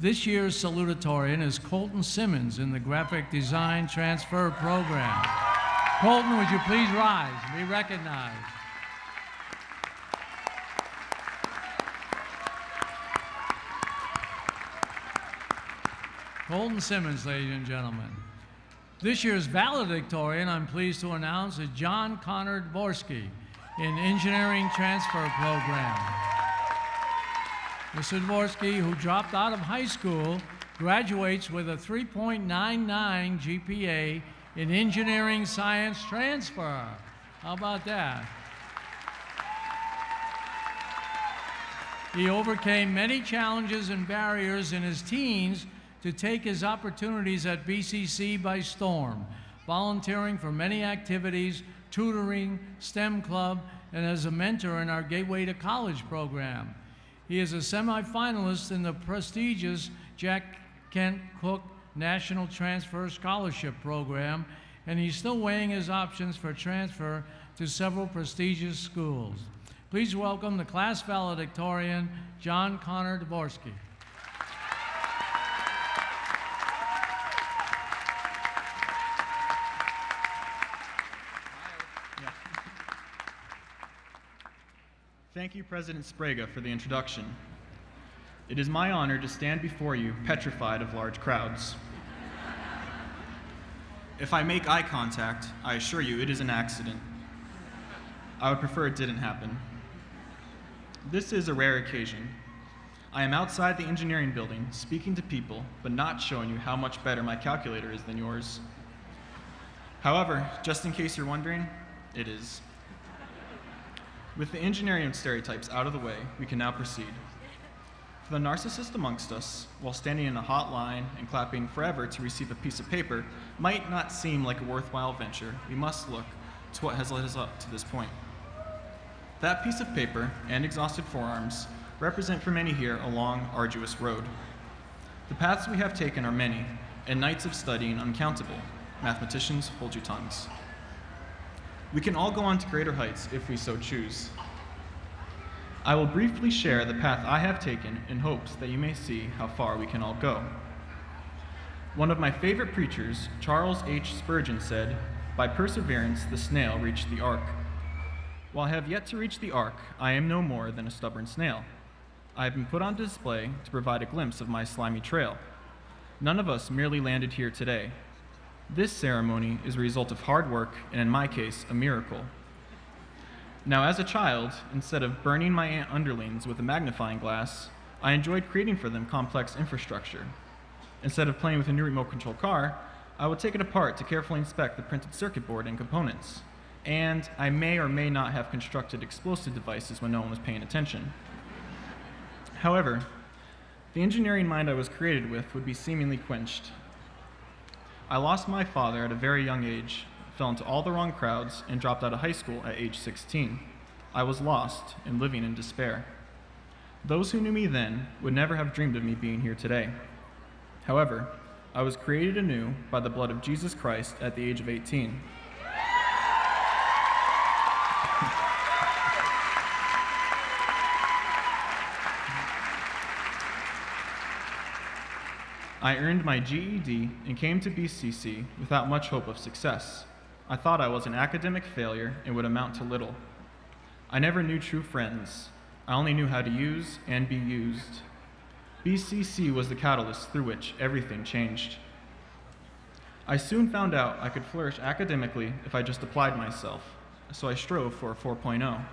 This year's salutatorian is Colton Simmons in the Graphic Design Transfer Program. Colton, would you please rise and be recognized? Colton Simmons, ladies and gentlemen. This year's valedictorian, I'm pleased to announce, is John Connor Dvorsky in Engineering Transfer Program. Mr. Dvorsky, who dropped out of high school, graduates with a 3.99 GPA in Engineering Science Transfer. How about that? He overcame many challenges and barriers in his teens to take his opportunities at BCC by storm, volunteering for many activities, tutoring, STEM club, and as a mentor in our Gateway to College program. He is a semifinalist in the prestigious Jack Kent Cooke National Transfer Scholarship Program, and he's still weighing his options for transfer to several prestigious schools. Please welcome the class valedictorian, John Connor Dvorsky. Thank you, President Sbrega, for the introduction. It is my honor to stand before you petrified of large crowds. If I make eye contact, I assure you it is an accident. I would prefer it didn't happen. This is a rare occasion. I am outside the engineering building speaking to people, but not showing you how much better my calculator is than yours. However, just in case you're wondering, it is. With the engineering stereotypes out of the way, we can now proceed. For the narcissist amongst us, while standing in a hot line and clapping forever to receive a piece of paper might not seem like a worthwhile venture, we must look to what has led us up to this point. That piece of paper and exhausted forearms represent for many here a long, arduous road. The paths we have taken are many, and nights of studying uncountable. Mathematicians, hold your tongues. We can all go on to greater heights if we so choose. I will briefly share the path I have taken in hopes that you may see how far we can all go. One of my favorite preachers, Charles H. Spurgeon, said, By perseverance the snail reached the ark. While I have yet to reach the ark, I am no more than a stubborn snail. I have been put on display to provide a glimpse of my slimy trail. None of us merely landed here today. This ceremony is a result of hard work, and in my case, a miracle. Now, as a child, instead of burning my underlings with a magnifying glass, I enjoyed creating for them complex infrastructure. Instead of playing with a new remote control car, I would take it apart to carefully inspect the printed circuit board and components. And I may or may not have constructed explosive devices when no one was paying attention. However, the engineering mind I was created with would be seemingly quenched I lost my father at a very young age, fell into all the wrong crowds, and dropped out of high school at age 16. I was lost and living in despair. Those who knew me then would never have dreamed of me being here today. However, I was created anew by the blood of Jesus Christ at the age of 18. I earned my GED and came to BCC without much hope of success. I thought I was an academic failure and would amount to little. I never knew true friends. I only knew how to use and be used. BCC was the catalyst through which everything changed. I soon found out I could flourish academically if I just applied myself, so I strove for a 4.0.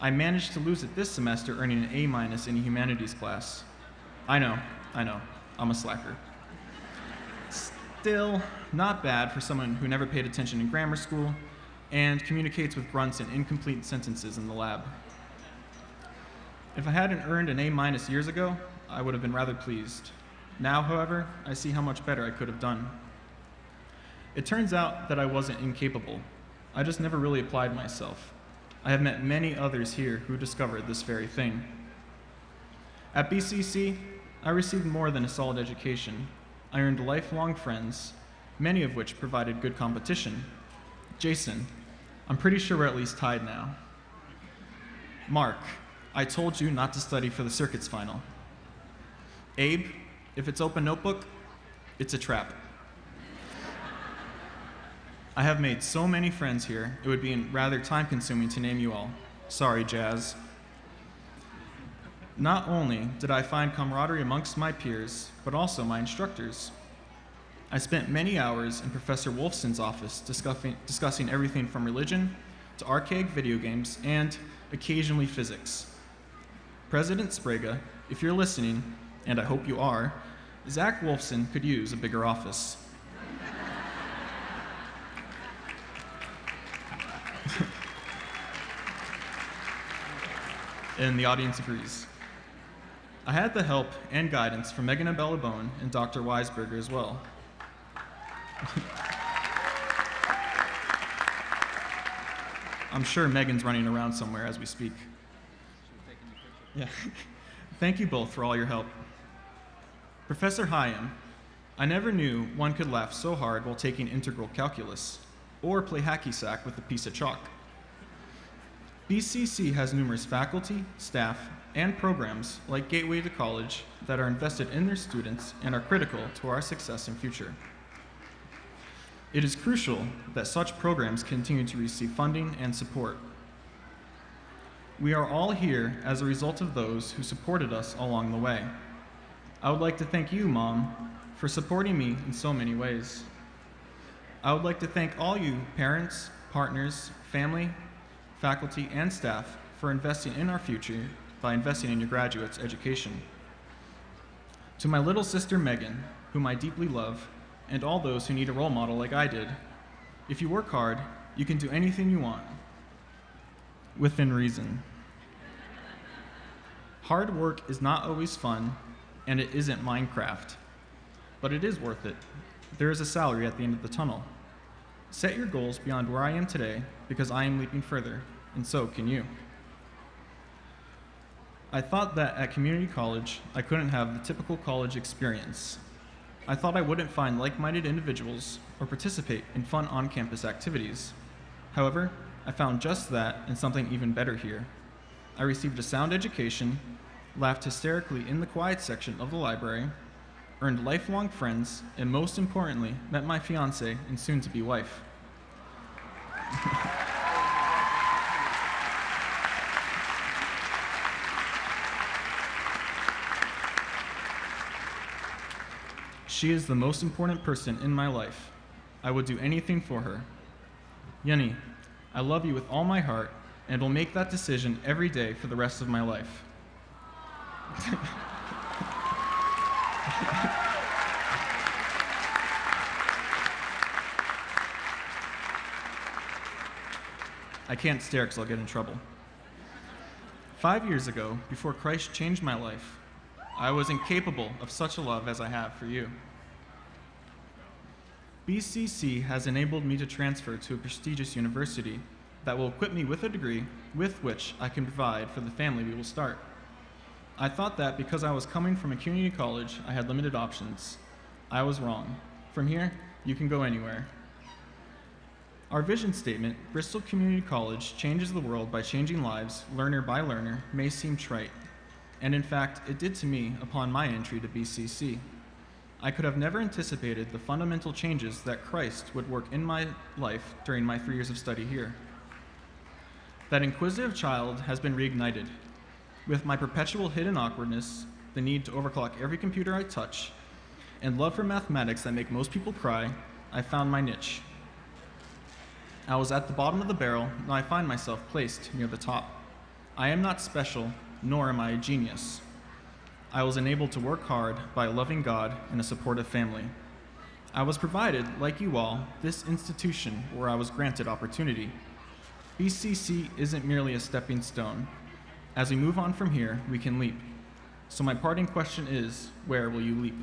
I managed to lose it this semester earning an A minus in a humanities class. I know, I know. I'm a slacker. Still, not bad for someone who never paid attention in grammar school and communicates with grunts and incomplete sentences in the lab. If I hadn't earned an A minus years ago, I would have been rather pleased. Now, however, I see how much better I could have done. It turns out that I wasn't incapable. I just never really applied myself. I have met many others here who discovered this very thing. At BCC, I received more than a solid education. I earned lifelong friends, many of which provided good competition. Jason, I'm pretty sure we're at least tied now. Mark, I told you not to study for the circuits final. Abe, If it's open notebook, it's a trap. I have made so many friends here, it would be rather time consuming to name you all. Sorry, Jazz. Not only did I find camaraderie amongst my peers, but also my instructors. I spent many hours in Professor Wolfson's office discussing, discussing everything from religion to archaic video games and occasionally physics. President Sbrega, if you're listening, and I hope you are, Zach Wolfson could use a bigger office. and the audience agrees. I had the help and guidance from Megan Abella Bone and Dr. Weisberger as well. I'm sure Megan's running around somewhere as we speak. Yeah. Thank you both for all your help. Professor Hyam, I never knew one could laugh so hard while taking integral calculus, or play hacky sack with a piece of chalk. BCC has numerous faculty, staff, and programs like Gateway to College that are invested in their students and are critical to our success and future. It is crucial that such programs continue to receive funding and support. We are all here as a result of those who supported us along the way. I would like to thank you, Mom, for supporting me in so many ways. I would like to thank all you parents, partners, family, faculty, and staff for investing in our future by investing in your graduates' education. To my little sister Megan, whom I deeply love, and all those who need a role model like I did, if you work hard, you can do anything you want, within reason. Hard work is not always fun, and it isn't Minecraft, but it is worth it. There is a salary at the end of the tunnel. Set your goals beyond where I am today because I am leaping further, and so can you. I thought that at community college, I couldn't have the typical college experience. I thought I wouldn't find like minded individuals or participate in fun on campus activities. However, I found just that and something even better here. I received a sound education, laughed hysterically in the quiet section of the library, earned lifelong friends, and most importantly, met my fiance and soon to be wife. she is the most important person in my life. I would do anything for her. Yenny, I love you with all my heart and will make that decision every day for the rest of my life. I can't stare because I'll get in trouble. Five years ago, before Christ changed my life, I was incapable of such a love as I have for you. BCC has enabled me to transfer to a prestigious university that will equip me with a degree with which I can provide for the family we will start. I thought that because I was coming from a community college, I had limited options. I was wrong. From here, you can go anywhere. Our vision statement, Bristol Community College changes the world by changing lives, learner by learner, may seem trite. And in fact, it did to me upon my entry to BCC. I could have never anticipated the fundamental changes that Christ would work in my life during my three years of study here. That inquisitive child has been reignited. With my perpetual hidden awkwardness, the need to overclock every computer I touch, and love for mathematics that make most people cry, I found my niche. I was at the bottom of the barrel, now I find myself placed near the top. I am not special, nor am I a genius. I was enabled to work hard by a loving God and a supportive family. I was provided, like you all, this institution where I was granted opportunity. BCC isn't merely a stepping stone. As we move on from here, we can leap. So my parting question is, where will you leap?